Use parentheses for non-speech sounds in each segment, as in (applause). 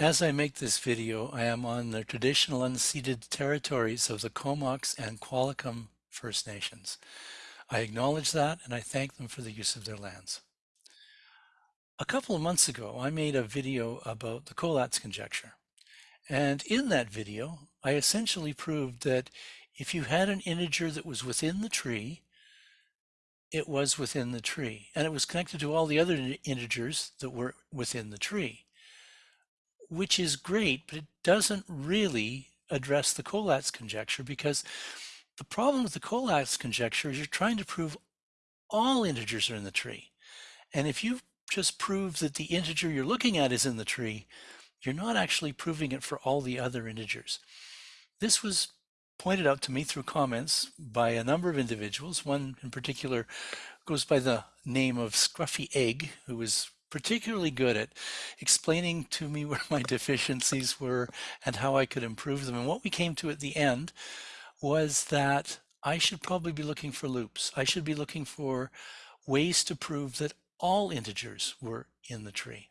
As I make this video, I am on the traditional unceded territories of the Comox and Qualicum First Nations. I acknowledge that and I thank them for the use of their lands. A couple of months ago, I made a video about the Collatz conjecture. And in that video, I essentially proved that if you had an integer that was within the tree, it was within the tree, and it was connected to all the other integers that were within the tree which is great, but it doesn't really address the Collatz conjecture because the problem with the Collatz conjecture is you're trying to prove all integers are in the tree. And if you just prove that the integer you're looking at is in the tree, you're not actually proving it for all the other integers. This was pointed out to me through comments by a number of individuals. One in particular goes by the name of Scruffy Egg, who was particularly good at explaining to me (laughs) where my deficiencies were and how I could improve them. And what we came to at the end was that I should probably be looking for loops. I should be looking for ways to prove that all integers were in the tree.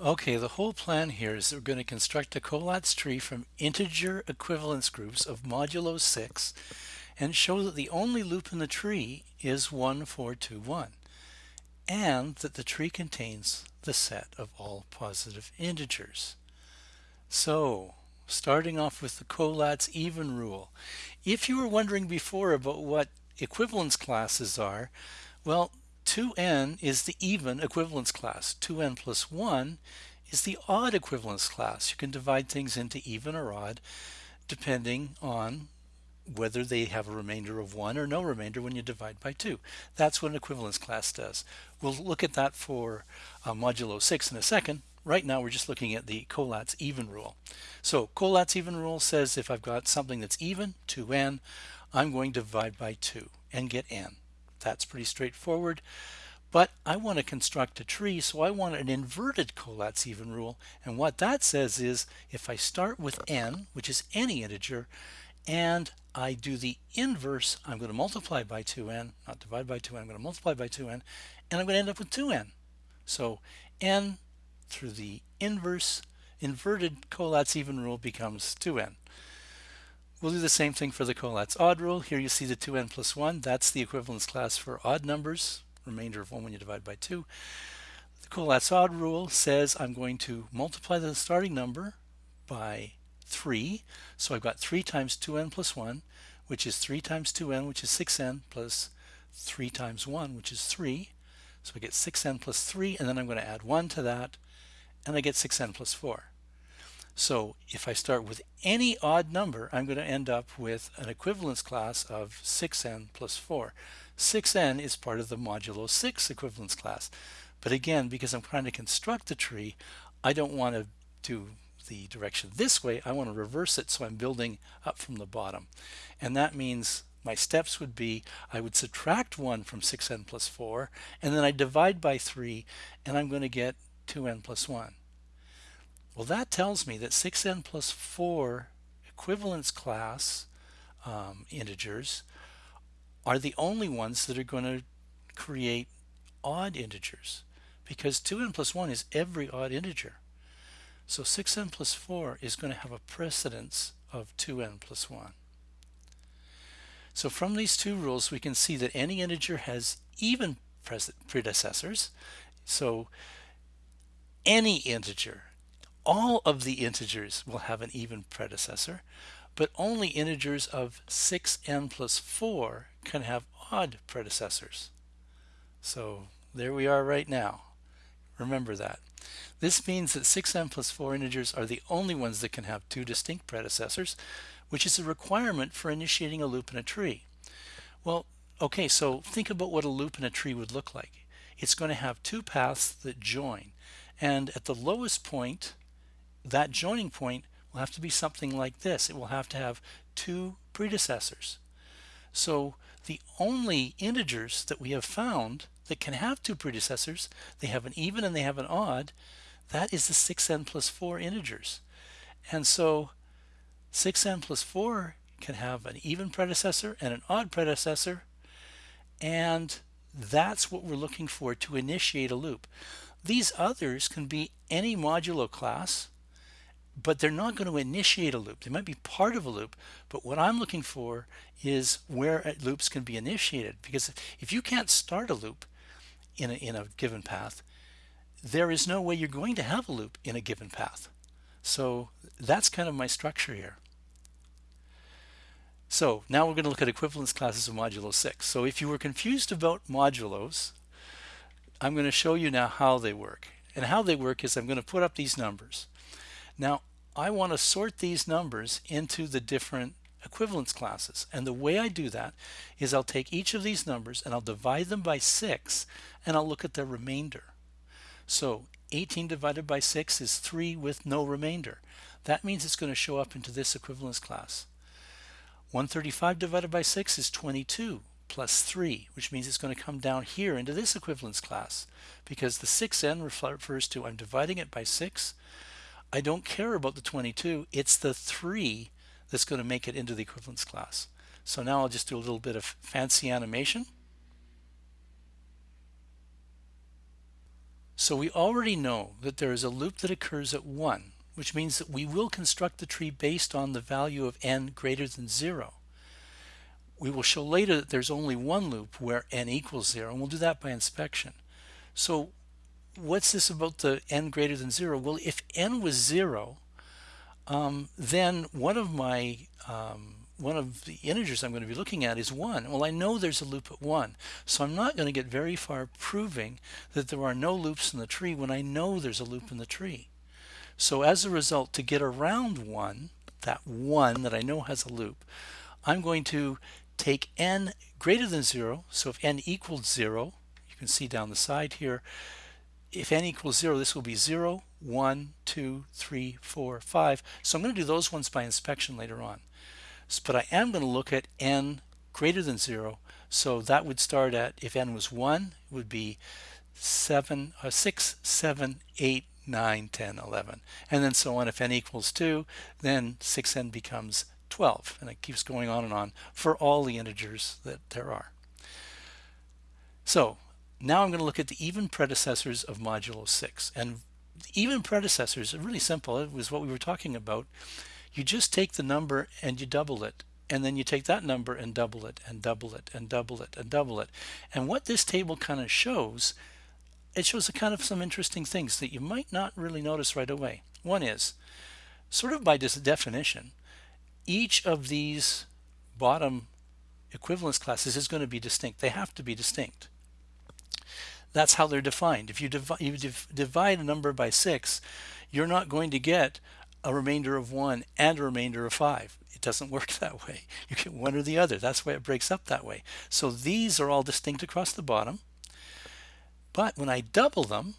Okay, the whole plan here is that we're going to construct a Collatz tree from integer equivalence groups of modulo 6 and show that the only loop in the tree is 1, 4, 2, 1 and that the tree contains the set of all positive integers. So, starting off with the Collatz even rule. If you were wondering before about what equivalence classes are, well, 2n is the even equivalence class. 2n plus 1 is the odd equivalence class. You can divide things into even or odd depending on whether they have a remainder of 1 or no remainder when you divide by 2. That's what an equivalence class does. We'll look at that for uh, modulo 6 in a second. Right now we're just looking at the Collatz even rule. So Collatz even rule says if I've got something that's even, 2n, I'm going to divide by 2 and get n. That's pretty straightforward. But I want to construct a tree, so I want an inverted Collatz even rule. And what that says is if I start with n, which is any integer, and I do the inverse, I'm going to multiply by 2n, not divide by 2n, I'm going to multiply by 2n, and I'm going to end up with 2n. So n through the inverse inverted Collatz even rule becomes 2n. We'll do the same thing for the Collatz odd rule. Here you see the 2n plus 1. That's the equivalence class for odd numbers, remainder of 1 when you divide by 2. The Collatz odd rule says I'm going to multiply the starting number by 3. So I've got 3 times 2n plus 1, which is 3 times 2n, which is 6n, plus 3 times 1, which is 3. So I get 6n plus 3, and then I'm going to add 1 to that, and I get 6n plus 4. So if I start with any odd number, I'm going to end up with an equivalence class of 6n plus 4. 6n is part of the modulo 6 equivalence class. But again, because I'm trying to construct the tree, I don't want to do the direction this way, I want to reverse it so I'm building up from the bottom. And that means my steps would be I would subtract 1 from 6n plus 4 and then I divide by 3 and I'm going to get 2n plus 1. Well that tells me that 6n plus 4 equivalence class um, integers are the only ones that are going to create odd integers because 2n plus 1 is every odd integer. So 6n plus 4 is going to have a precedence of 2n plus 1. So from these two rules we can see that any integer has even predecessors. So any integer, all of the integers will have an even predecessor, but only integers of 6n plus 4 can have odd predecessors. So there we are right now. Remember that. This means that 6n plus 4 integers are the only ones that can have two distinct predecessors, which is a requirement for initiating a loop in a tree. Well, okay, so think about what a loop in a tree would look like. It's going to have two paths that join, and at the lowest point, that joining point will have to be something like this. It will have to have two predecessors. So the only integers that we have found that can have two predecessors, they have an even and they have an odd, that is the 6n plus 4 integers. And so 6n plus 4 can have an even predecessor and an odd predecessor, and that's what we're looking for to initiate a loop. These others can be any modulo class, but they're not going to initiate a loop. They might be part of a loop, but what I'm looking for is where uh, loops can be initiated. Because if you can't start a loop in a, in a given path, there is no way you're going to have a loop in a given path. So that's kind of my structure here. So now we're going to look at equivalence classes of modulo 6. So if you were confused about modulos, I'm going to show you now how they work. And how they work is I'm going to put up these numbers. Now I want to sort these numbers into the different equivalence classes. And the way I do that is I'll take each of these numbers and I'll divide them by 6 and I'll look at the remainder. So 18 divided by 6 is 3 with no remainder. That means it's going to show up into this equivalence class. 135 divided by 6 is 22 plus 3, which means it's going to come down here into this equivalence class because the 6n refers to I'm dividing it by 6. I don't care about the 22. It's the 3 that's going to make it into the equivalence class. So now I'll just do a little bit of fancy animation. So we already know that there is a loop that occurs at 1 which means that we will construct the tree based on the value of n greater than 0. We will show later that there's only one loop where n equals 0, and we'll do that by inspection. So what's this about the n greater than 0? Well, if n was 0, um, then one of my um, one of the integers I'm going to be looking at is 1. Well, I know there's a loop at 1, so I'm not going to get very far proving that there are no loops in the tree when I know there's a loop in the tree. So as a result, to get around 1, that 1 that I know has a loop, I'm going to take n greater than 0. So if n equals 0, you can see down the side here, if n equals 0, this will be 0, 1, 2, 3, 4, 5. So I'm going to do those ones by inspection later on. But I am going to look at n greater than 0. So that would start at, if n was 1, it would be 7, uh, 6, 7, 8, 9, 10, 11. And then so on. If n equals 2, then 6n becomes 12. And it keeps going on and on for all the integers that there are. So now I'm going to look at the even predecessors of modulo 6. And even predecessors are really simple. It was what we were talking about. You just take the number and you double it. And then you take that number and double it and double it and double it and double it. And what this table kind of shows it shows a kind of some interesting things that you might not really notice right away. One is, sort of by definition, each of these bottom equivalence classes is going to be distinct. They have to be distinct. That's how they're defined. If you, divi you div divide a number by 6, you're not going to get a remainder of 1 and a remainder of 5. It doesn't (laughs) work that way. You get one or the other. That's why it breaks up that way. So these are all distinct across the bottom. But when I double them,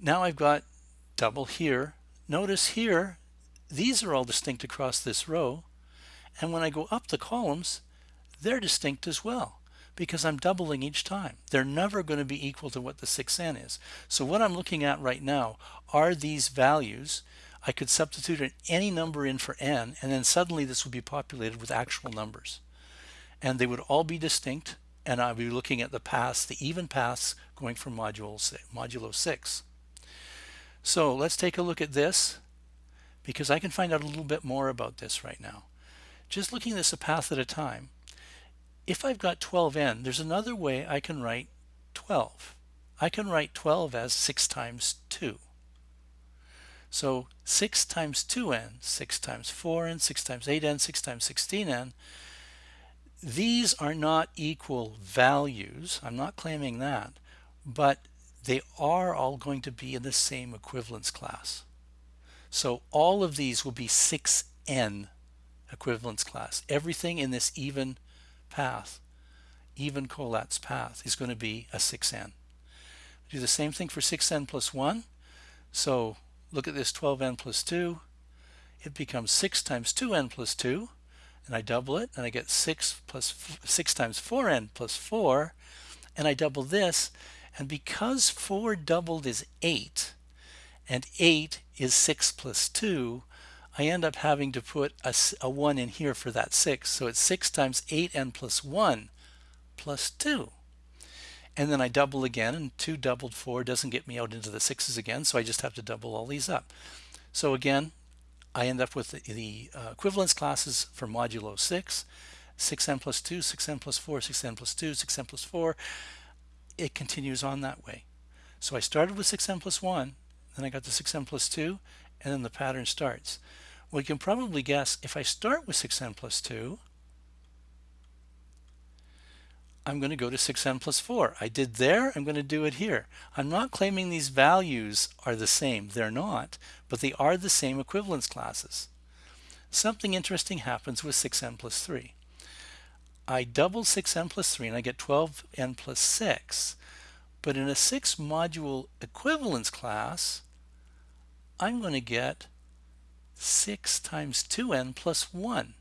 now I've got double here. Notice here, these are all distinct across this row. And when I go up the columns, they're distinct as well because I'm doubling each time. They're never going to be equal to what the 6n is. So what I'm looking at right now are these values. I could substitute any number in for n, and then suddenly this would be populated with actual numbers. And they would all be distinct and I'll be looking at the paths, the even paths going from module modulo 6. So let's take a look at this because I can find out a little bit more about this right now. Just looking at this a path at a time, if I've got 12n, there's another way I can write 12. I can write 12 as 6 times 2. So 6 times 2n, 6 times 4n, 6 times 8n, 6 times 16n, these are not equal values. I'm not claiming that, but they are all going to be in the same equivalence class. So all of these will be 6n equivalence class. Everything in this even path, even Collatz path is going to be a 6n. Do the same thing for 6n plus 1. So look at this 12n plus 2. It becomes 6 times 2n plus 2 and I double it and I get 6 plus 6 times 4n plus 4 and I double this and because 4 doubled is 8 and 8 is 6 plus 2 I end up having to put a, a 1 in here for that 6 so it's 6 times 8n plus 1 plus 2 and then I double again and 2 doubled 4 doesn't get me out into the 6's again so I just have to double all these up So again, I end up with the, the uh, equivalence classes for modulo 6, 6n plus 2, 6n plus 4, 6n plus 2, 6n plus 4. It continues on that way. So I started with 6n plus 1, then I got to 6n plus 2, and then the pattern starts. we can probably guess if I start with 6n plus 2, I'm going to go to 6n plus 4. I did there, I'm going to do it here. I'm not claiming these values are the same. They're not, but they are the same equivalence classes. Something interesting happens with 6n plus 3. I double 6n plus 3 and I get 12n plus 6. But in a 6 module equivalence class, I'm going to get 6 times 2n plus 1.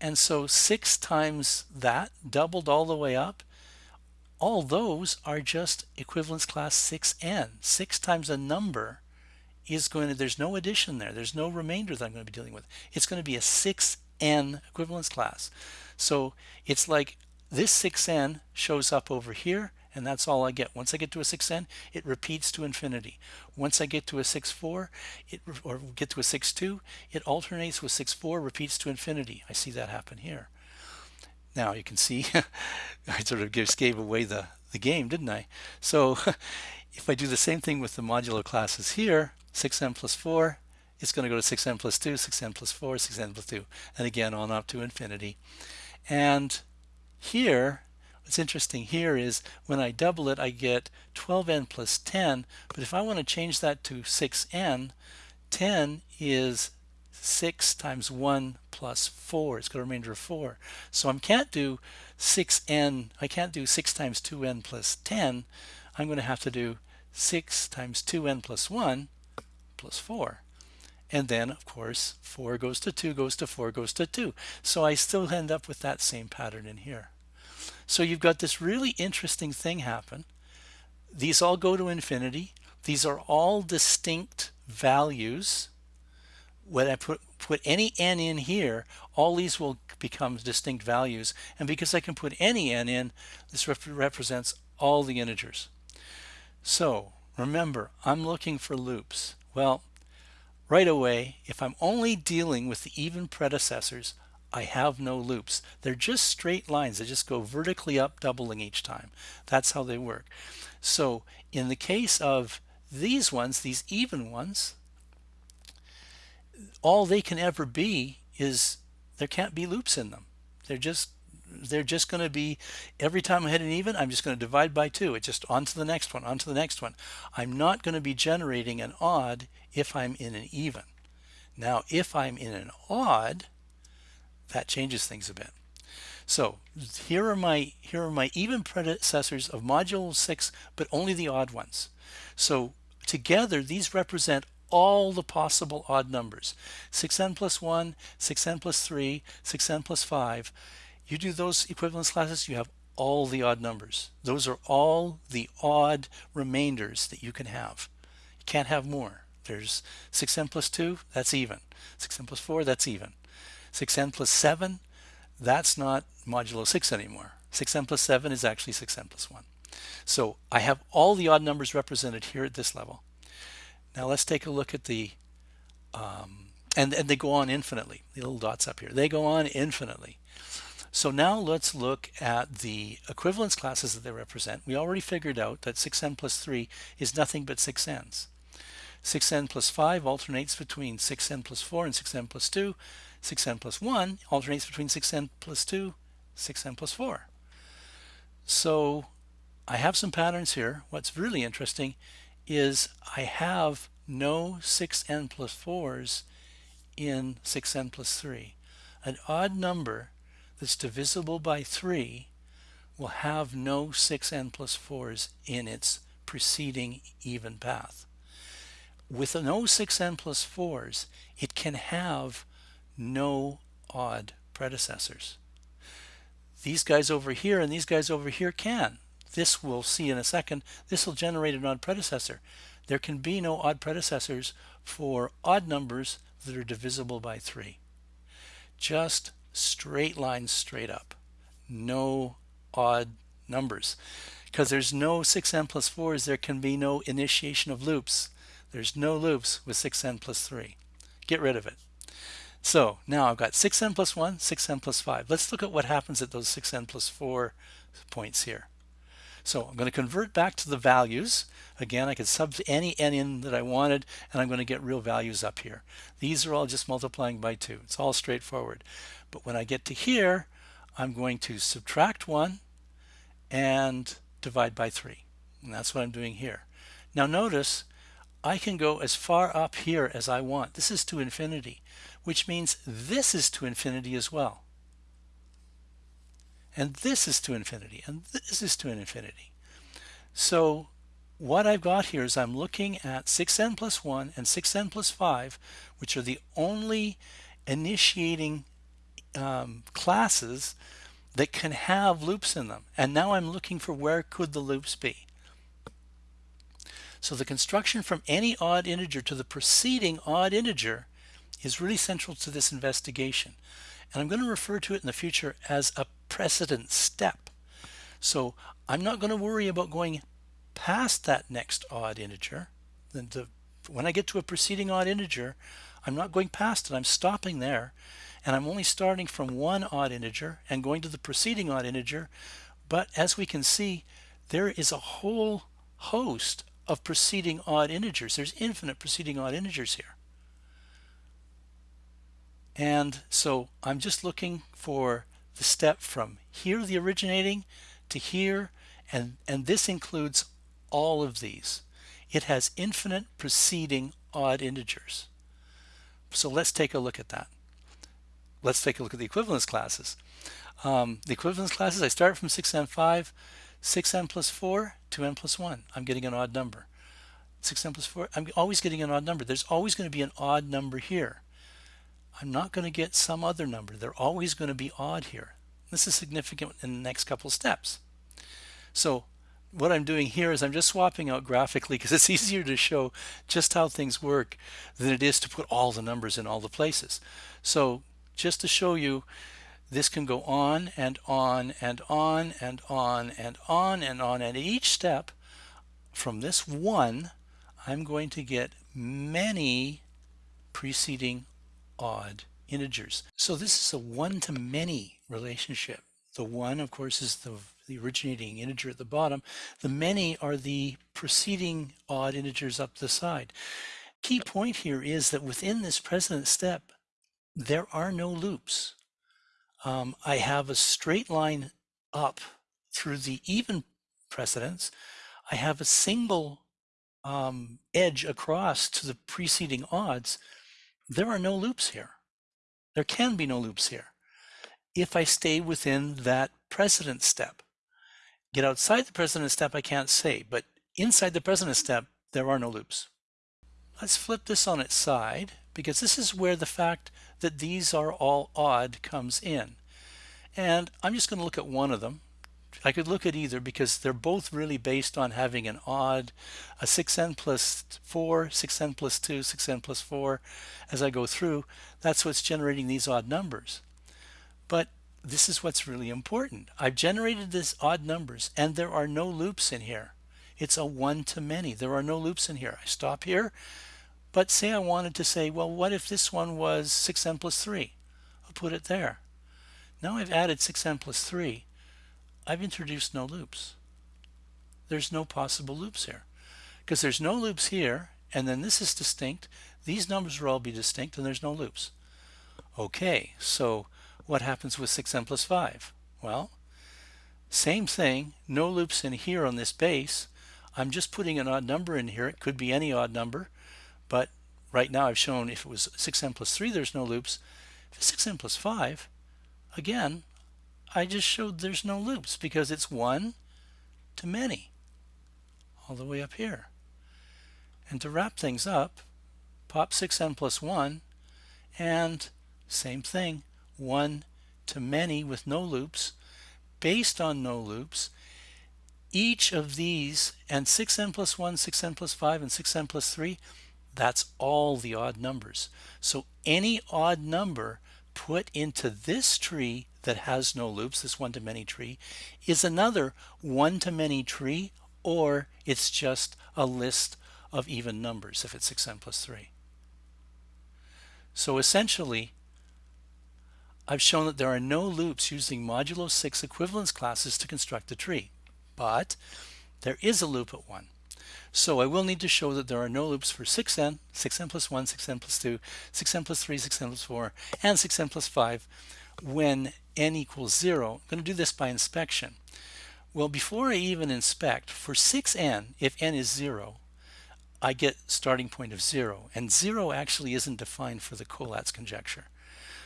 And so 6 times that, doubled all the way up, all those are just equivalence class 6n. 6 times a number is going to, there's no addition there. There's no remainder that I'm going to be dealing with. It's going to be a 6n equivalence class. So it's like this 6n shows up over here and that's all I get. Once I get to a 6n, it repeats to infinity. Once I get to a 6.4, it, or get to a 6.2, it alternates with 6.4, repeats to infinity. I see that happen here. Now you can see, (laughs) I sort of just gave away the, the game, didn't I? So (laughs) if I do the same thing with the modular classes here, 6n plus 4, it's going to go to 6n plus 2, 6n plus 4, 6n plus 2, and again on up to infinity. And here, what's interesting here is when I double it, I get 12n plus 10. But if I want to change that to 6n, 10 is 6 times 1 plus 4. It's got a remainder of 4. So I can't do 6n, I can't do 6 times 2n plus 10. I'm going to have to do 6 times 2n plus 1 plus 4. And then, of course, 4 goes to 2, goes to 4, goes to 2. So I still end up with that same pattern in here. So you've got this really interesting thing happen. These all go to infinity. These are all distinct values. When I put, put any n in here, all these will become distinct values. And because I can put any n in, this rep represents all the integers. So remember, I'm looking for loops. Well, right away, if I'm only dealing with the even predecessors, I have no loops. They're just straight lines. They just go vertically up, doubling each time. That's how they work. So in the case of these ones, these even ones, all they can ever be is there can't be loops in them. They're just they're just going to be every time I hit an even I'm just going to divide by two it's just on to the next one on to the next one I'm not going to be generating an odd if I'm in an even now if I'm in an odd that changes things a bit. So here are my here are my even predecessors of module 6 but only the odd ones. So together these represent all the possible odd numbers. 6n plus 1 6n plus 3 6n plus 5 you do those equivalence classes you have all the odd numbers. Those are all the odd remainders that you can have. You can't have more. There's 6n plus 2 that's even. 6n plus 4 that's even 6n plus 7, that's not modulo 6 anymore. 6n plus 7 is actually 6n plus 1. So I have all the odd numbers represented here at this level. Now let's take a look at the, um, and, and they go on infinitely, the little dots up here. They go on infinitely. So now let's look at the equivalence classes that they represent. We already figured out that 6n plus 3 is nothing but 6n's. 6n plus 5 alternates between 6n plus 4 and 6n plus 2. 6n plus 1 alternates between 6n plus 2, 6n plus 4. So I have some patterns here. What's really interesting is I have no 6n plus 4s in 6n plus 3. An odd number that's divisible by 3 will have no 6n plus 4s in its preceding even path. With no 6n plus 4s, it can have no odd predecessors. These guys over here and these guys over here can. This we'll see in a second. This will generate an odd predecessor. There can be no odd predecessors for odd numbers that are divisible by 3. Just straight lines straight up. No odd numbers. Because there's no 6n plus 4s, there can be no initiation of loops. There's no loops with 6n plus 3. Get rid of it. So now I've got 6n plus 1, 6n plus 5. Let's look at what happens at those 6n plus 4 points here. So I'm going to convert back to the values. Again, I could sub any n in that I wanted, and I'm going to get real values up here. These are all just multiplying by 2. It's all straightforward. But when I get to here, I'm going to subtract 1 and divide by 3. And that's what I'm doing here. Now notice I can go as far up here as I want. This is to infinity, which means this is to infinity as well. And this is to infinity, and this is to an infinity. So what I've got here is I'm looking at 6n plus 1 and 6n plus 5, which are the only initiating um, classes that can have loops in them. And now I'm looking for where could the loops be. So the construction from any odd integer to the preceding odd integer is really central to this investigation. And I'm going to refer to it in the future as a precedent step. So I'm not going to worry about going past that next odd integer. Then the, when I get to a preceding odd integer, I'm not going past it. I'm stopping there. And I'm only starting from one odd integer and going to the preceding odd integer. But as we can see, there is a whole host of preceding odd integers. There's infinite preceding odd integers here. And so I'm just looking for the step from here, the originating, to here, and, and this includes all of these. It has infinite preceding odd integers. So let's take a look at that. Let's take a look at the equivalence classes. Um, the equivalence classes, I start from 6n5, 6n plus 4, 2n plus 1. I'm getting an odd number. 6n plus 4, I'm always getting an odd number. There's always going to be an odd number here. I'm not going to get some other number. They're always going to be odd here. This is significant in the next couple steps. So what I'm doing here is I'm just swapping out graphically because it's (laughs) easier to show just how things work than it is to put all the numbers in all the places. So just to show you, this can go on and on and on and on and on and on. And each step from this one, I'm going to get many preceding odd integers. So this is a one-to-many relationship. The one, of course, is the, the originating integer at the bottom. The many are the preceding odd integers up the side. Key point here is that within this precedent step, there are no loops. Um, I have a straight line up through the even precedence. I have a single um, edge across to the preceding odds there are no loops here. There can be no loops here if I stay within that precedent step. Get outside the precedent step, I can't say, but inside the precedent step, there are no loops. Let's flip this on its side because this is where the fact that these are all odd comes in. And I'm just going to look at one of them I could look at either because they're both really based on having an odd, a 6n plus 4, 6n plus 2, 6n plus 4. As I go through, that's what's generating these odd numbers. But this is what's really important. I've generated these odd numbers and there are no loops in here. It's a one to many. There are no loops in here. I stop here, but say I wanted to say, well, what if this one was 6n plus 3? I'll put it there. Now I've added 6n plus 3 I've introduced no loops. There's no possible loops here because there's no loops here and then this is distinct. These numbers will all be distinct and there's no loops. Okay, so what happens with 6n plus 5? Well, same thing, no loops in here on this base. I'm just putting an odd number in here. It could be any odd number, but right now I've shown if it was 6n plus 3, there's no loops. If it's 6n plus 5, again, I just showed there's no loops because it's one to many all the way up here. And to wrap things up, pop 6n plus 1 and same thing, 1 to many with no loops. Based on no loops, each of these, and 6n plus 1, 6n plus 5, and 6n plus 3, that's all the odd numbers. So any odd number put into this tree that has no loops, this one-to-many tree, is another one-to-many tree, or it's just a list of even numbers if it's 6n plus 3. So essentially, I've shown that there are no loops using modulo 6 equivalence classes to construct a tree, but there is a loop at 1. So I will need to show that there are no loops for 6n, 6n plus 1, 6n plus 2, 6n plus 3, 6n plus 4, and 6n plus 5 when n equals 0. I'm going to do this by inspection. Well, before I even inspect, for 6n, if n is 0, I get starting point of 0. And 0 actually isn't defined for the Collatz conjecture.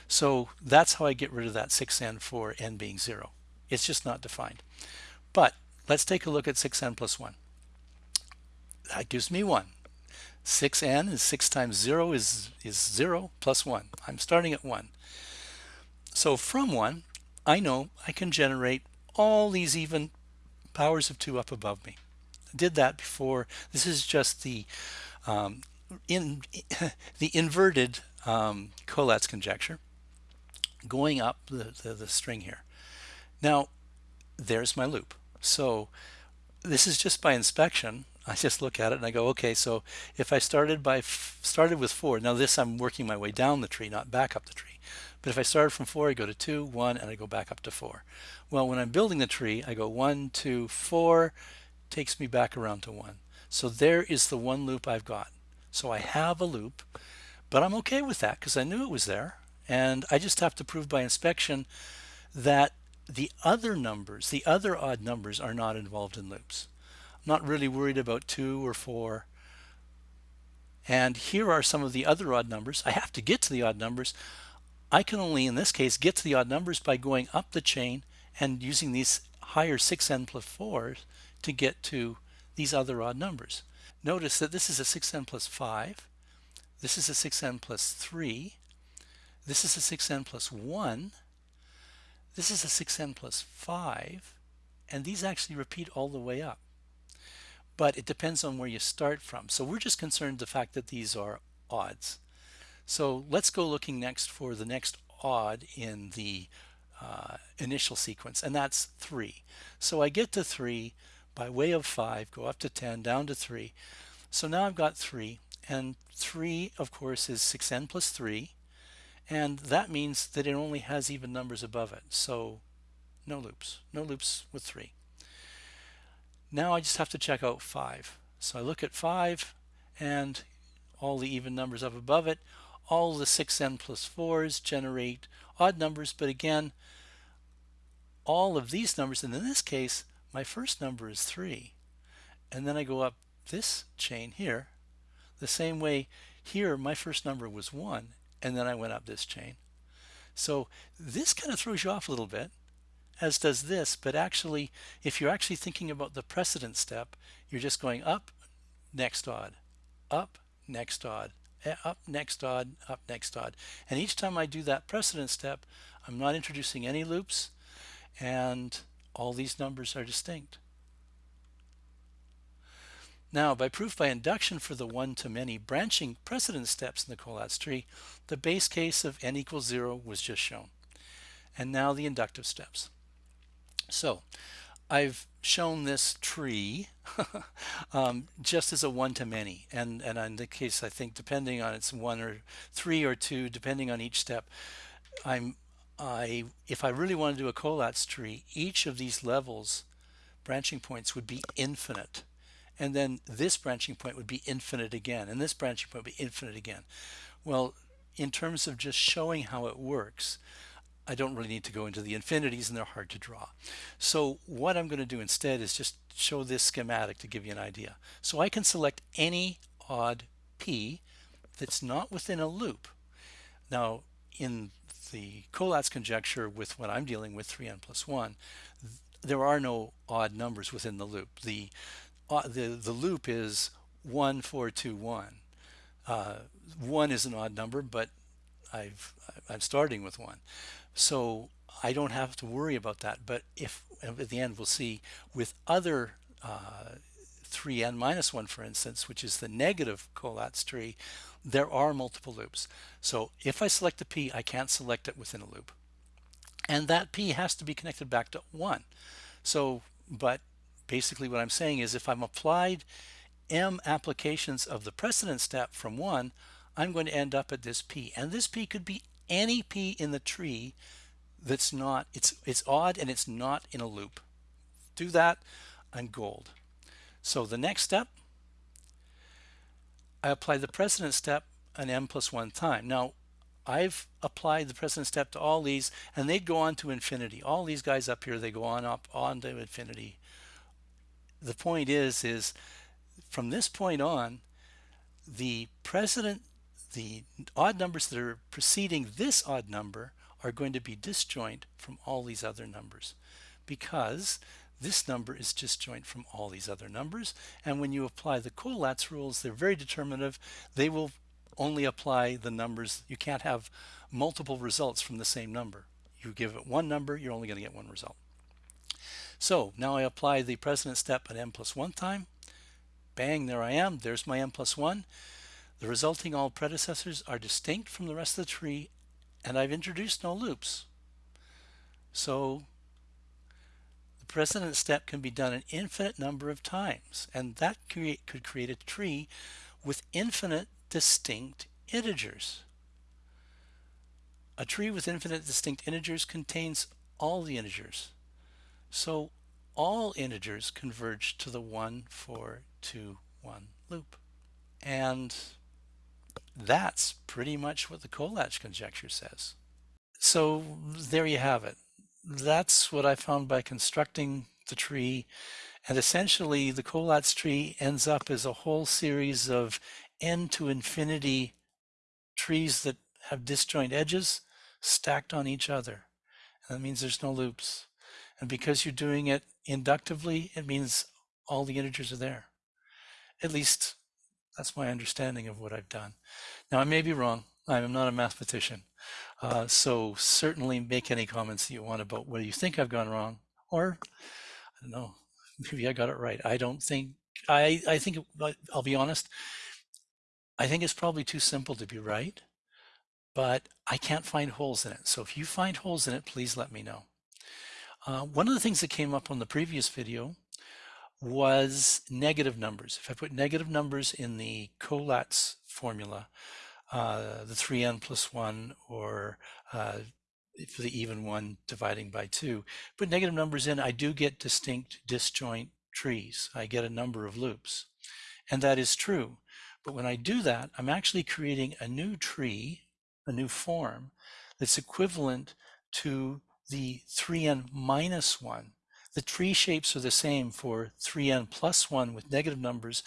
So that's how I get rid of that 6n for n being 0. It's just not defined. But let's take a look at 6n plus 1 that gives me 1. 6n is 6 times 0 is, is 0 plus 1. I'm starting at 1. So from 1, I know I can generate all these even powers of 2 up above me. I did that before. This is just the um, in (laughs) the inverted um, Collatz conjecture going up the, the, the string here. Now, there's my loop. So this is just by inspection. I just look at it and I go, okay, so if I started by started with four, now this I'm working my way down the tree, not back up the tree. If I started from four, I go to two, one, and I go back up to four. Well, when I'm building the tree, I go one, two, four, takes me back around to one. So there is the one loop I've got. So I have a loop, but I'm okay with that because I knew it was there. And I just have to prove by inspection that the other numbers, the other odd numbers are not involved in loops I'm not really worried about two or four. And here are some of the other odd numbers. I have to get to the odd numbers. I can only, in this case, get to the odd numbers by going up the chain and using these higher 6n plus 4s to get to these other odd numbers. Notice that this is a 6n plus 5. This is a 6n plus 3. This is a 6n plus 1. This is a 6n plus 5. And these actually repeat all the way up but it depends on where you start from. So we're just concerned the fact that these are odds. So let's go looking next for the next odd in the uh, initial sequence, and that's 3. So I get to 3 by way of 5, go up to 10, down to 3. So now I've got 3, and 3, of course, is 6n plus 3, and that means that it only has even numbers above it. So no loops, no loops with 3. Now I just have to check out 5. So I look at 5 and all the even numbers up above it. All the 6n plus 4s generate odd numbers, but again, all of these numbers, and in this case, my first number is 3. And then I go up this chain here, the same way here my first number was 1, and then I went up this chain. So this kind of throws you off a little bit as does this, but actually, if you're actually thinking about the precedent step, you're just going up, next odd, up, next odd, Eh, up, next odd, up, next odd. And each time I do that precedent step, I'm not introducing any loops, and all these numbers are distinct. Now, by proof by induction for the one-to-many branching precedent steps in the Collatz tree, the base case of n equals 0 was just shown. And now the inductive steps. So I've shown this tree (laughs) um, just as a one-to-many and and in the case I think depending on it's one or three or two depending on each step I'm I if I really want to do a Collatz tree each of these levels branching points would be infinite. And then this branching point would be infinite again and this branching point would be infinite again. Well in terms of just showing how it works I don't really need to go into the infinities and they're hard to draw. So what I'm going to do instead is just show this schematic to give you an idea. So I can select any odd p that's not within a loop. Now in the Collatz conjecture with what I'm dealing with 3n plus 1 there are no odd numbers within the loop. The uh, the, the loop is 1 4 2 1. Uh, 1 is an odd number but I've I'm starting with 1. So I don't have to worry about that. But if at the end we'll see with other uh, 3n minus 1 for instance which is the negative Collatz tree there are multiple loops so if I select a p I can't select it within a loop and that p has to be connected back to 1 so but basically what I'm saying is if I'm applied m applications of the precedent step from one, I'm going to end up at this p. And this p could be any p in the tree that's not, it's, it's odd and it's not in a loop. Do that, I'm gold. So the next step, I apply the precedent step an m plus one time. Now, I've applied the precedent step to all these and they'd go on to infinity. All these guys up here, they go on up on to infinity. The point is, is from this point on, the precedent, the odd numbers that are preceding this odd number are going to be disjoint from all these other numbers because this number is disjoint from all these other numbers. And when you apply the Collatz rules, they're very determinative. They will only apply the numbers. You can't have multiple results from the same number. You give it one number, you're only going to get one result. So now I apply the precedent step at n plus 1 time. Bang, there I am. There's my n plus 1. The resulting all predecessors are distinct from the rest of the tree, and I've introduced no loops. So the precedent step can be done an infinite number of times, and that create, could create a tree with infinite distinct integers. A tree with infinite distinct integers contains all the integers. So all integers converge to the 1, 4, 2, 1 loop. And that's pretty much what the Collatz conjecture says. So there you have it. That's what I found by constructing the tree. And essentially the Collatz tree ends up as a whole series of n to infinity trees that have disjoint edges stacked on each other. And that means there's no loops. And because you're doing it inductively, it means all the integers are there. At least that's my understanding of what I've done. Now, I may be wrong. I'm not a mathematician. Uh, so certainly make any comments you want about whether you think I've gone wrong or, I don't know, maybe I got it right. I don't think, I, I think, I'll be honest, I think it's probably too simple to be right, but I can't find holes in it. So if you find holes in it, please let me know. Uh, one of the things that came up on the previous video was negative numbers. If I put negative numbers in the Collatz formula, uh, the 3n plus 1 or uh, for the even one dividing by 2, put negative numbers in, I do get distinct disjoint trees. I get a number of loops. And that is true. But when I do that, I'm actually creating a new tree, a new form that's equivalent to the 3n minus 1. The tree shapes are the same for 3n plus 1 with negative numbers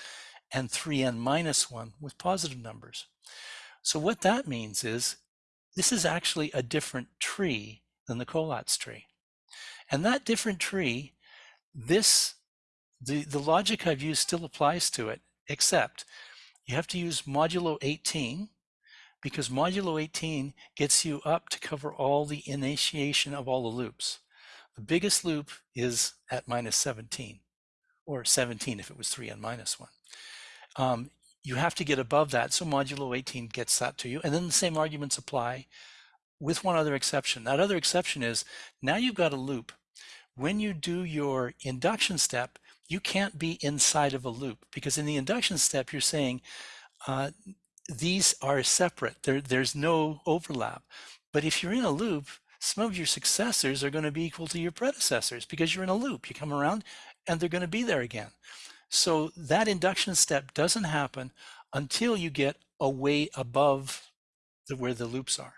and 3n minus 1 with positive numbers. So what that means is this is actually a different tree than the Collatz tree. And that different tree, this the, the logic I've used still applies to it, except you have to use modulo 18 because modulo 18 gets you up to cover all the initiation of all the loops. The biggest loop is at minus 17, or 17 if it was 3 and minus 1. Um, you have to get above that, so modulo 18 gets that to you. And then the same arguments apply with one other exception. That other exception is now you've got a loop. When you do your induction step, you can't be inside of a loop because in the induction step, you're saying, uh, these are separate. There, there's no overlap. But if you're in a loop, some of your successors are going to be equal to your predecessors because you're in a loop. You come around and they're going to be there again. So that induction step doesn't happen until you get away above the, where the loops are.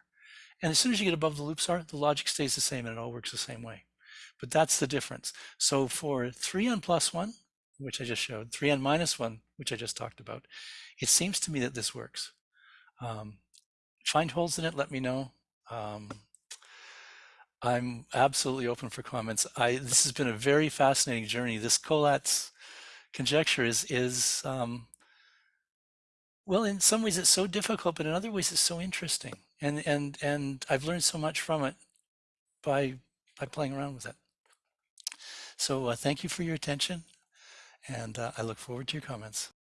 And as soon as you get above the loops are, the logic stays the same and it all works the same way. But that's the difference. So for 3n plus 1, which I just showed, 3n minus 1, which I just talked about, it seems to me that this works. Um, find holes in it, let me know. Um, I'm absolutely open for comments. I this has been a very fascinating journey. This Collatz conjecture is is um, well, in some ways it's so difficult, but in other ways it's so interesting, and and and I've learned so much from it by by playing around with it. So uh, thank you for your attention, and uh, I look forward to your comments.